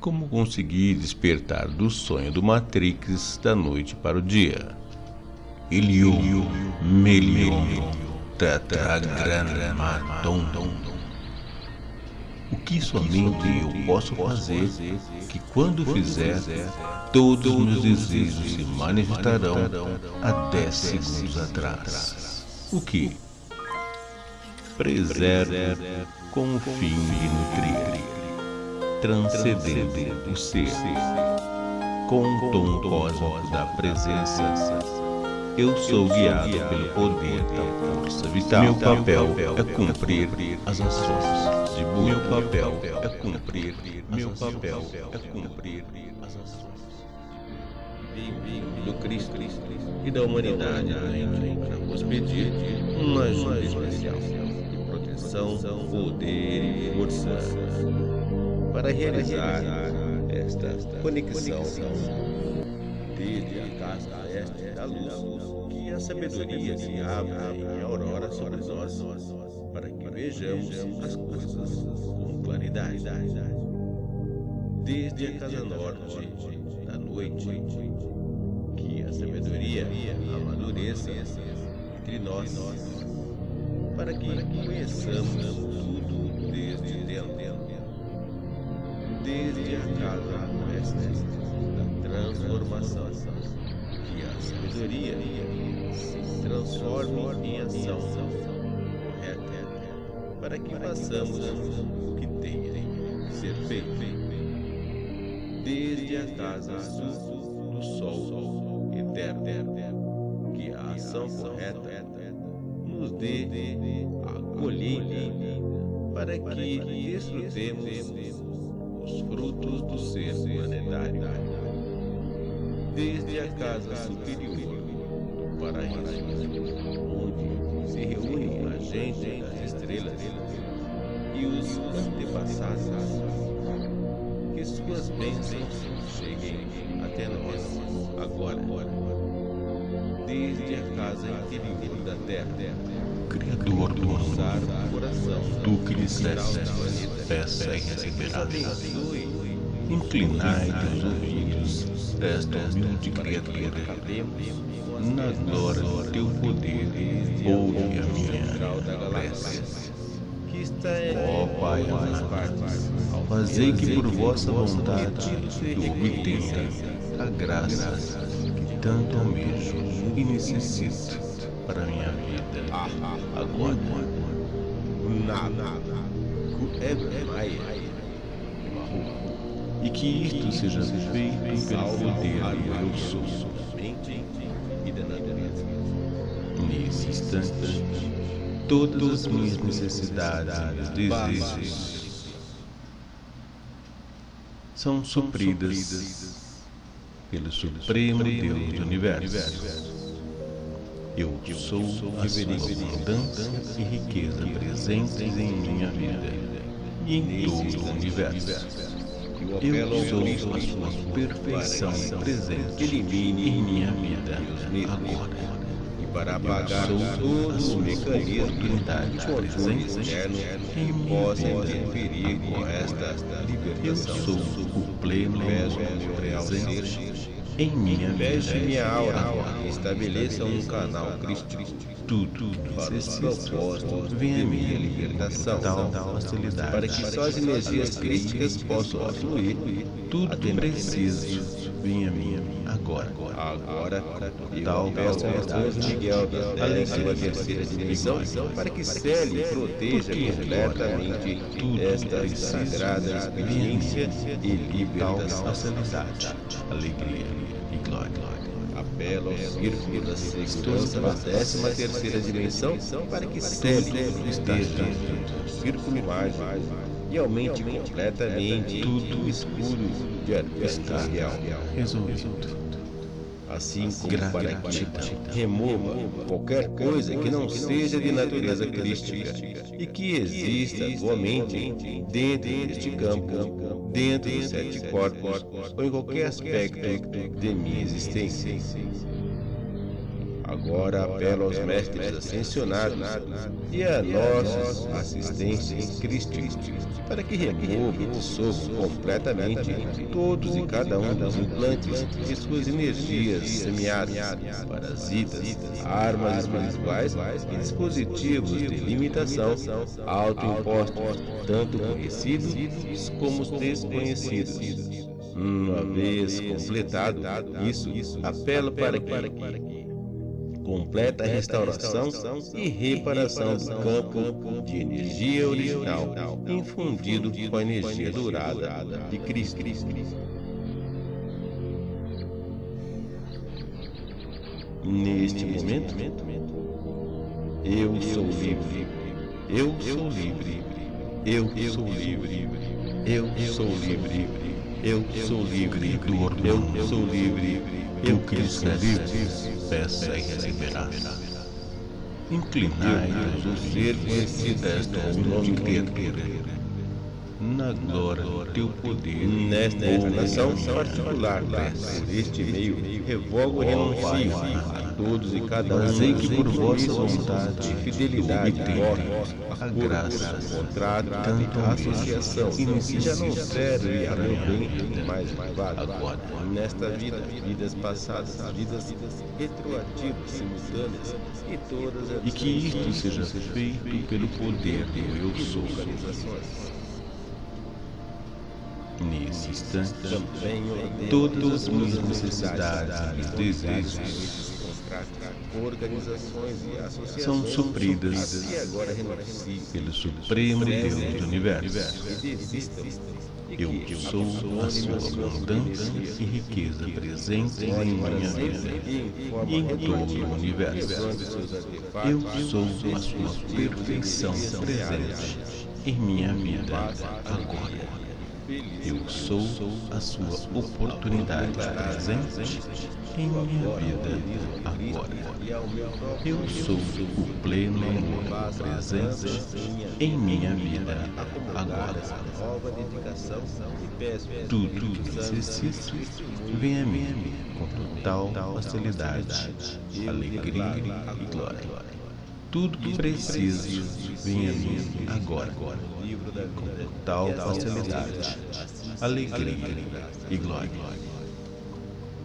Como conseguir despertar do sonho do Matrix da noite para o dia? Ilium, Melium, Tetragrammaton. O que somente eu posso fazer que quando fizer, todos meus desejos se manifestarão há 10 segundos atrás. O que? Preservo com o fim de nutrir, transcendendo o ser, com o tom cósmico da presença. Eu sou guiado pelo poder da força vital. Meu papel é cumprir as ações de Buda. Meu papel é cumprir. Meu papel é cumprir as ações do Cristo e da humanidade para vos pedir uma ajuda especial de proteção, poder e força para realizar esta conexão desde a casa oeste da luz que a sabedoria se abra em aurora sobre nós para que vejamos as coisas com claridade. Desde a casa norte da noite que a sabedoria amadureça entre nós, para que conheçamos tudo desde a casa oeste da transformação, que a sabedoria se transforme em ação. Correta, para que façamos o que tem que ser feito, desde a casa do sol eterno, que a ação correta nos dê a colheita. Para que desfrutemos os frutos do ser planetário, desde a casa superior do paraíso, onde se reúne a gente das estrelas e os antepassados, que suas bênçãos cheguem até nós agora desde a casa interior da terra. Criador do mundo, tu que disseste, peça e receberás. Inclinai teus ouvidos, esta humilde criatura, na glória do teu poder, ouve a minha prece. Ó Pai amado, fazei que por vossa vontade eu obtenha a graça tanto almejo e necessito para minha vida. Agora, nada. E que isto seja feito pelo poder do eu sou. Nesse instante, todas as minhas necessidades e desejos são supridas pelo Supremo Deus do Universo. Eu sou a sua abundância e riqueza presentes em minha vida e em todo o universo. Eu sou a sua perfeição presente em minha vida agora e para apagar todos os mecanismos presentes que possam interferir com esta libertação. Eu sou o pleno presente em minha Feche minha aura e estabeleça um canal crístico. Tudo para os propósitos de minha libertação, facilidade, para que só as energias críticas possam fluir. Tudo preciso venha a mim agora. Agora, tal ao Arcanjo Miguel da terceira dimensão para que cele e proteja completamente esta sagrada experiência e libertação. facilidade, alegria e glória. Apelo ao círculo da segurança da décima terceira dimensão para que cele e proteja o círculo mágico e aumente completamente tudo escuro de Miguel. Resolvido. Assim como para que remova qualquer coisa que não seja de natureza crística e que exista atualmente dentro deste campo, dentro dos sete corpos ou em qualquer aspecto de minha existência. Agora apelo aos mestres ascensionados e a nossos assistentes em Cristo para que removam e dissolvam completamente todos e cada um dos implantes e suas energias semeadas, parasitas, armas espirituais e dispositivos de limitação autoimpostos, tanto conhecidos como desconhecidos. Uma vez completado isso, apelo para que completa restauração e reparação do campo de energia original, infundido com a energia dourada de Cristo. Neste momento, eu sou livre, eu sou livre, eu sou livre, eu sou livre, eu sou livre, eu sou livre, eu sou livre, peça e receberá. Inclinai-vos o ser conhecido esta nome criatura, na glória do teu poder, nesta encarnação particular, por este meio, revogo e renuncio a todos e cada um Fazei que por vossa vontade de fidelidade obtenha a graça, contrato, tanto a associação, e e já não serve a meu bem mais agora. Nesta vida, vidas passadas, vidas retroativas, simultâneas e todas as E que isto seja feito pelo poder do Eu Sou. Nesse instante, todas as minhas as necessidades e desejos e são supridas pelo Supremo Deus do Universo. Eu sou a sua abundância e riqueza presentes em minha vida e em todo o universo. Eu sou a sua perfeição presente em minha vida. Agora. Eu sou a sua oportunidade presente em minha vida agora. Eu sou o pleno amor presente em minha vida agora. Tudo que necessito vem a mim com total facilidade, alegria e glória. Tudo que preciso vem a mim agora com total facilidade, alegria e glória.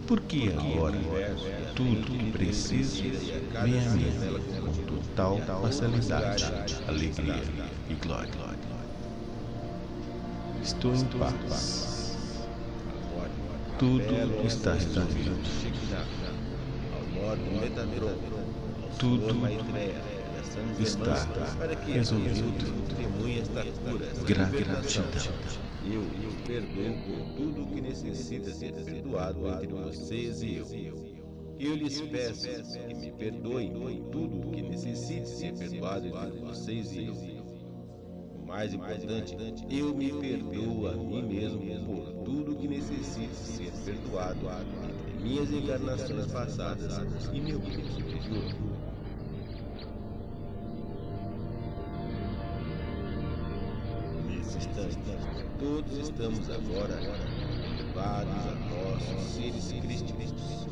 Porque agora tudo que preciso vem a mim com total facilidade, alegria e glória. Estou em paz. Tudo está resolvido. Tudo está resolvido. Gratidão. Eu os perdoo por tudo o que necessita ser perdoado entre vocês e eu. Eu lhes peço que me perdoem por tudo o que necessite ser perdoado entre vocês e eu. O mais importante, eu me perdoo a mim mesmo por tudo o que necessite ser perdoado entre minhas encarnações passadas e meu eu superior. Instante, todos estamos agora elevados a nossos seres crísticos.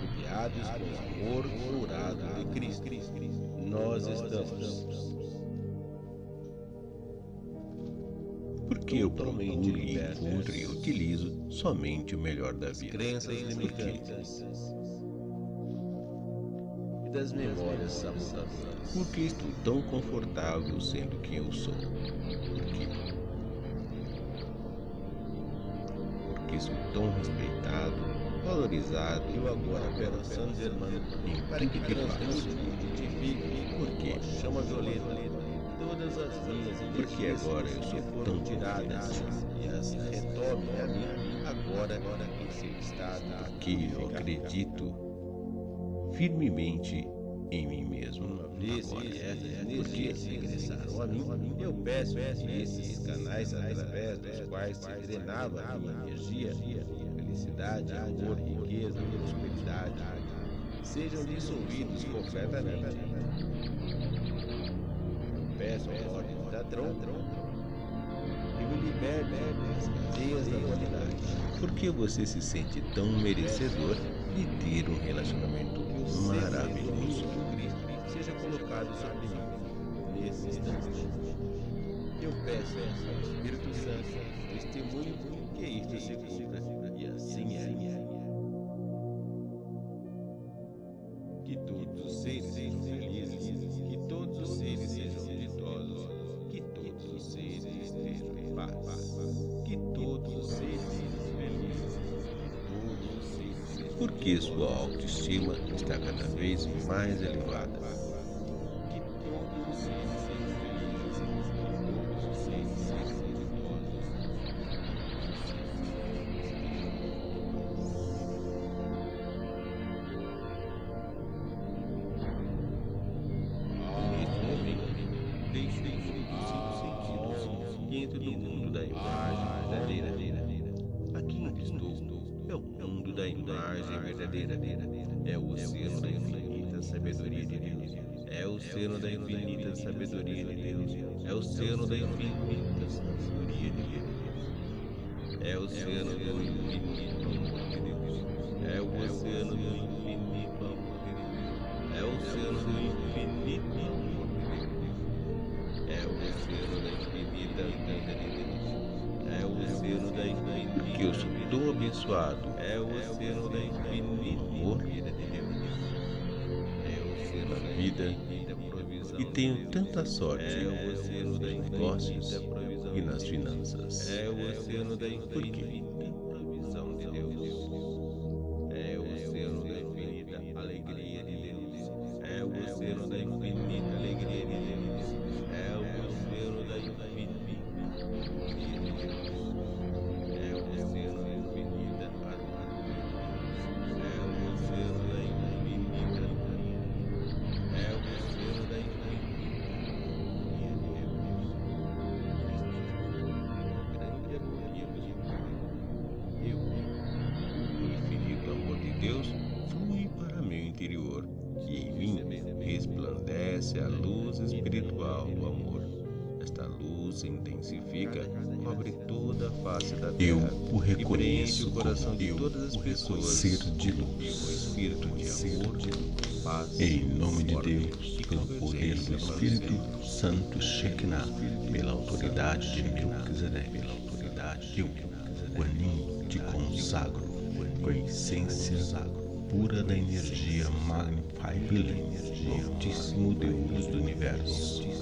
Rodeados com o amor dourado de Cristo, nós estamos. Porque eu procuro e encontro e utilizo somente o melhor da vida. crenças limitantes das memórias sabotadoras. Por que estou tão confortável sendo quem eu sou? Por quê? Porque sou tão respeitado, valorizado Eu agora quero San Germano para que que faço. e Por quê? chama violeta todas as minhas Porque agora eu sou que tão tiradas e as retome a mim agora em seu estado Que eu acredito firmemente em mim mesmo. Agora. que mim, eu peço que esses canais através dos quais se drenava a minha energia, felicidade, amor, riqueza, prosperidade, sejam dissolvidos completamente. Eu peço a ordem da Dron e me liberte das cadeias da humanidade. Porque você se sente tão merecedor de ter um relacionamento maravilhoso. Cristo seja colocado sobre mim nesse instante. Eu peço ao Espírito Santo testemunho que isto se cumpra e assim é. Porque sua autoestima está cada vez mais elevada. Imagem verdadeira. É o oceano da infinita sabedoria de Deus. É o oceano da infinita sabedoria de Deus. É o oceano da infinita sabedoria de Deus. É o oceano do infinito amor de Deus. É o oceano do infinito amor de Deus. É o oceano do infinito amor de Deus. É o oceano da infinita vida de Deus. É o oceano da infinita. Que eu sou tão abençoado. É o oceano da infinita amor. É da vida e tenho tanta sorte é da negócios e nas finanças. É o oceano da infinita Deus, flui para meu interior e em mim resplandece a luz espiritual do amor. Esta luz se intensifica, cobre toda a face da terra. Eu o reconheço o coração de todas as o pessoas ser de luz. o espírito de amor, paz, Em nome de Deus, pelo poder do Espírito Santo Shekinah, pela autoridade de Melquisedeque, pela autoridade eu, Guanin, te consagro com a essência pura da energia Magnify do Altíssimo Deus do Universo.